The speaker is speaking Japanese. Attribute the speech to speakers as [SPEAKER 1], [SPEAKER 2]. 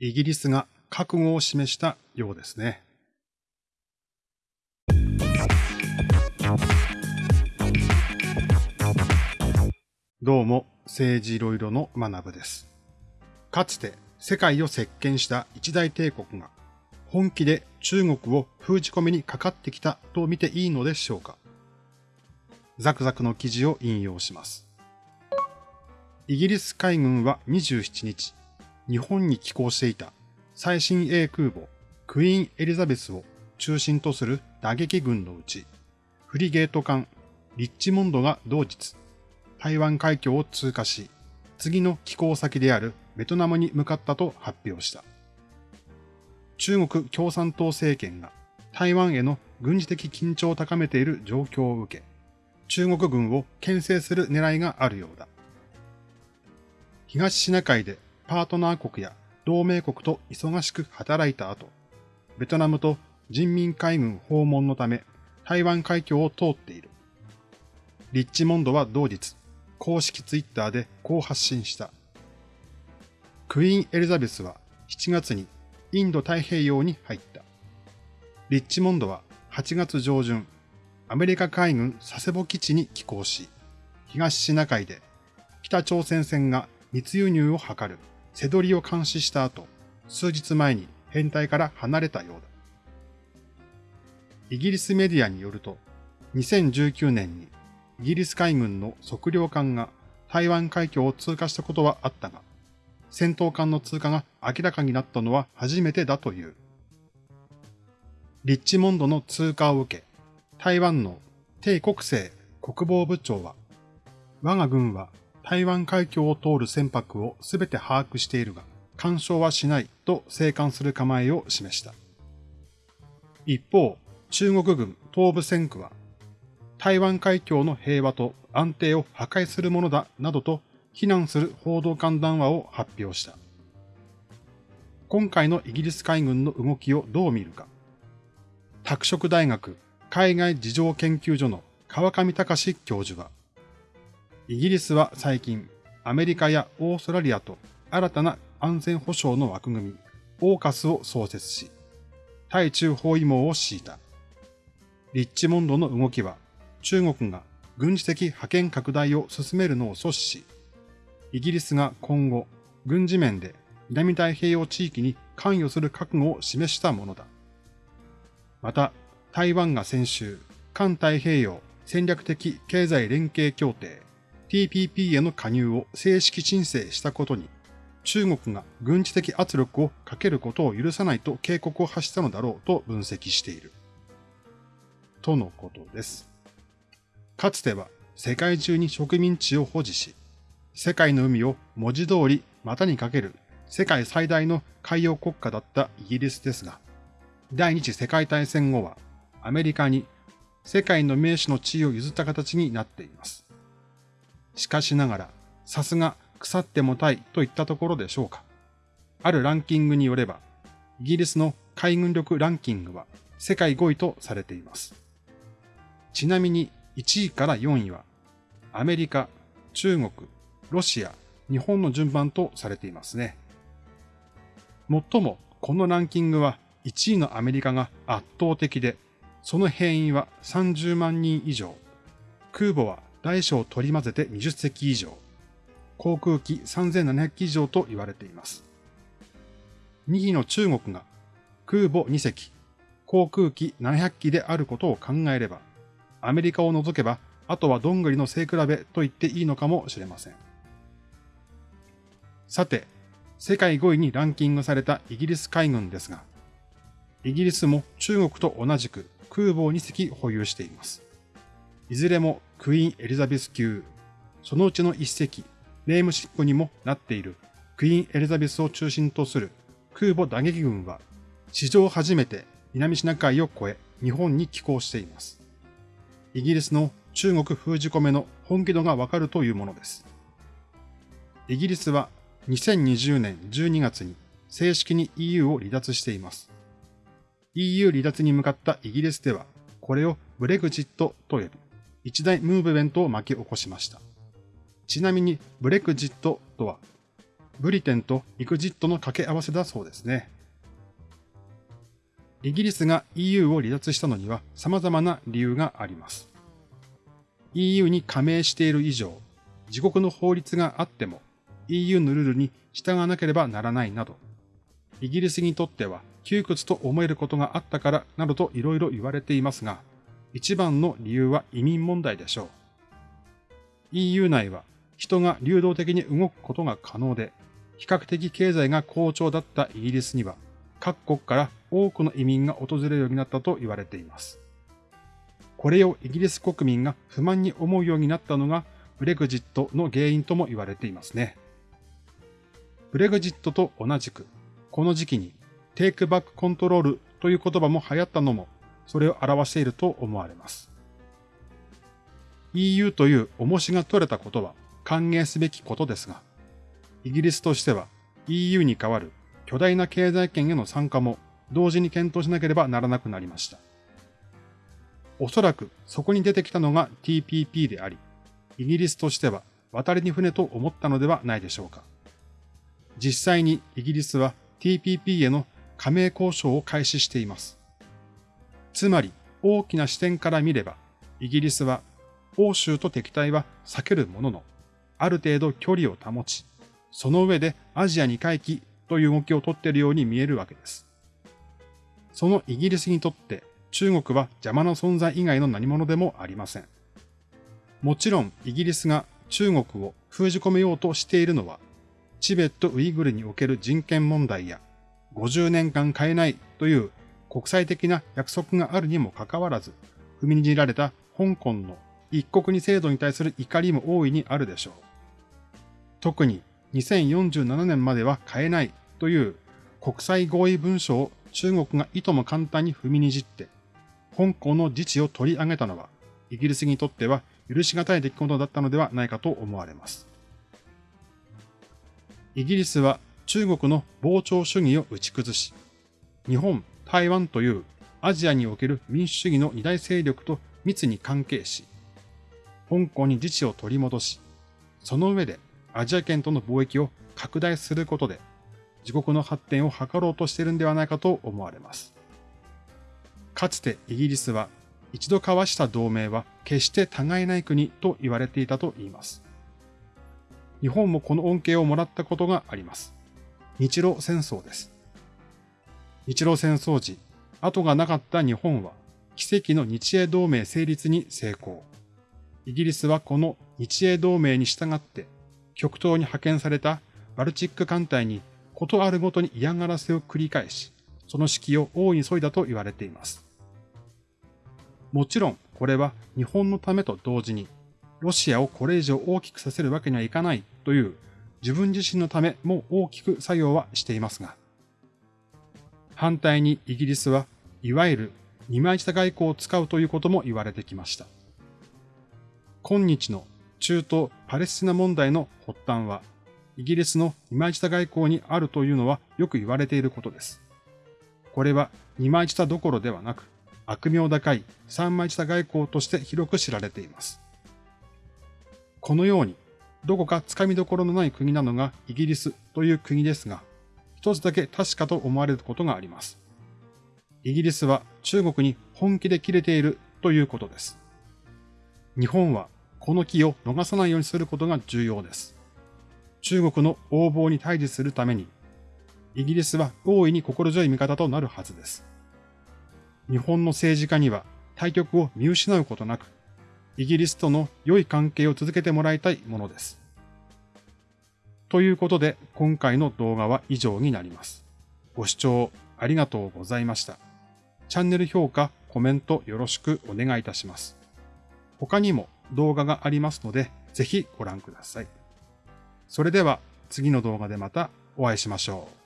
[SPEAKER 1] イギリスが覚悟を示したようですね。どうも、政治いろいろの学部です。かつて世界を席巻した一大帝国が本気で中国を封じ込めにかかってきたと見ていいのでしょうかザクザクの記事を引用します。イギリス海軍は27日、日本に寄港していた最新鋭空母クイーン・エリザベスを中心とする打撃軍のうち、フリゲート艦リッチモンドが同日、台湾海峡を通過し、次の寄港先であるベトナムに向かったと発表した。中国共産党政権が台湾への軍事的緊張を高めている状況を受け、中国軍を牽制する狙いがあるようだ。東シナ海でパートナー国や同盟国と忙しく働いた後、ベトナムと人民海軍訪問のため台湾海峡を通っている。リッチモンドは同日、公式ツイッターでこう発信した。クイーンエリザベスは7月にインド太平洋に入った。リッチモンドは8月上旬、アメリカ海軍佐世保基地に寄港し、東シナ海で北朝鮮船が密輸入を図る背取りを監視した後、数日前に編隊から離れたようだ。イギリスメディアによると、2019年にイギリス海軍の測量艦が台湾海峡を通過したことはあったが、戦闘艦の通過が明らかになったのは初めてだという。リッチモンドの通過を受け、台湾の帝国政国防部長は、我が軍は台湾海峡を通る船舶をすべて把握しているが、干渉はしないと静観する構えを示した。一方、中国軍東部戦区は、台湾海峡の平和と安定を破壊するものだなどと非難する報道官談話を発表した。今回のイギリス海軍の動きをどう見るか。拓殖大学海外事情研究所の川上隆教授は、イギリスは最近、アメリカやオーストラリアと新たな安全保障の枠組み、オーカスを創設し、対中包囲網を敷いた。リッチモンドの動きは、中国が軍事的覇権拡大を進めるのを阻止し、イギリスが今後、軍事面で南太平洋地域に関与する覚悟を示したものだ。また、台湾が先週、環太平洋戦略的経済連携協定 TPP への加入を正式申請したことに、中国が軍事的圧力をかけることを許さないと警告を発したのだろうと分析している。とのことです。かつては世界中に植民地を保持し、世界の海を文字通り股にかける世界最大の海洋国家だったイギリスですが、第二次世界大戦後はアメリカに世界の名手の地位を譲った形になっています。しかしながら、さすが腐ってもたいといったところでしょうか。あるランキングによれば、イギリスの海軍力ランキングは世界5位とされています。ちなみに1位から4位は、アメリカ、中国、ロシア、日本の順番とされていますね。もっとも、このランキングは1位のアメリカが圧倒的で、その兵員は30万人以上、空母は大小取り混ぜて20隻以上、航空機3700機以上と言われています。2位の中国が空母2隻、航空機700機であることを考えれば、アメリカを除けば、あとはどんぐりの背比べと言っていいのかもしれません。さて、世界5位にランキングされたイギリス海軍ですが、イギリスも中国と同じく空母を2隻保有しています。いずれもクイーンエリザベス級、そのうちの一隻、ネームシップにもなっているクイーンエリザベスを中心とする空母打撃軍は、史上初めて南シナ海を越え日本に寄港しています。イギリスの中国封じ込めの本気度がわかるというものです。イギリスは2020年12月に正式に EU を離脱しています。EU 離脱に向かったイギリスでは、これをブレグジットと呼び、一大ムーブメントを巻き起こしました。ちなみにブレクジットとは、ブリテンとエグジットの掛け合わせだそうですね。イギリスが EU を離脱したのには様々な理由があります。EU に加盟している以上、自国の法律があっても EU のルールに従わなければならないなど、イギリスにとっては窮屈と思えることがあったからなどと色々言われていますが、一番の理由は移民問題でしょう。EU 内は人が流動的に動くことが可能で、比較的経済が好調だったイギリスには、各国から多くの移民が訪れるようになったと言われています。これをイギリス国民が不満に思うようになったのがブレグジットの原因とも言われていますね。ブレグジットと同じく、この時期にテイクバックコントロールという言葉も流行ったのも、それを表していると思われます。EU という重しが取れたことは歓迎すべきことですが、イギリスとしては EU に代わる巨大な経済圏への参加も同時に検討しなければならなくなりました。おそらくそこに出てきたのが TPP であり、イギリスとしては渡りに船と思ったのではないでしょうか。実際にイギリスは TPP への加盟交渉を開始しています。つまり大きな視点から見れば、イギリスは欧州と敵対は避けるものの、ある程度距離を保ち、その上でアジアに回帰という動きをとっているように見えるわけです。そのイギリスにとって中国は邪魔な存在以外の何者でもありません。もちろんイギリスが中国を封じ込めようとしているのは、チベット・ウイグルにおける人権問題や50年間変えないという国際的な約束があるにもかかわらず、踏みにじられた香港の一国二制度に対する怒りも大いにあるでしょう。特に2047年までは変えないという国際合意文書を中国がいとも簡単に踏みにじって、香港の自治を取り上げたのは、イギリスにとっては許し難い出来事だったのではないかと思われます。イギリスは中国の膨張主義を打ち崩し、日本、台湾というアジアにおける民主主義の二大勢力と密に関係し、香港に自治を取り戻し、その上でアジア圏との貿易を拡大することで、自国の発展を図ろうとしているんではないかと思われます。かつてイギリスは一度交わした同盟は決して互いない国と言われていたと言います。日本もこの恩恵をもらったことがあります。日露戦争です。日露戦争時、後がなかった日本は奇跡の日英同盟成立に成功。イギリスはこの日英同盟に従って極東に派遣されたバルチック艦隊にことあるごとに嫌がらせを繰り返し、その指揮を大いに削いだと言われています。もちろん、これは日本のためと同時に、ロシアをこれ以上大きくさせるわけにはいかないという自分自身のためも大きく作用はしていますが、反対にイギリスはいわゆる二枚舌外交を使うということも言われてきました。今日の中東パレスチナ問題の発端は、イギリスの二枚舌外交にあるというのはよく言われていることです。これは二枚舌どころではなく、悪名高い三枚舌外交として広く知られています。このように、どこか掴みどころのない国なのがイギリスという国ですが、一つだけ確かと思われることがあります。イギリスは中国に本気で切れているということです。日本はこの機を逃さないようにすることが重要です。中国の横暴に対峙するために、イギリスは大いに心強い味方となるはずです。日本の政治家には対局を見失うことなく、イギリスとの良い関係を続けてもらいたいものです。ということで、今回の動画は以上になります。ご視聴ありがとうございました。チャンネル評価、コメントよろしくお願いいたします。他にも動画がありますので、ぜひご覧ください。それでは次の動画でまたお会いしましょう。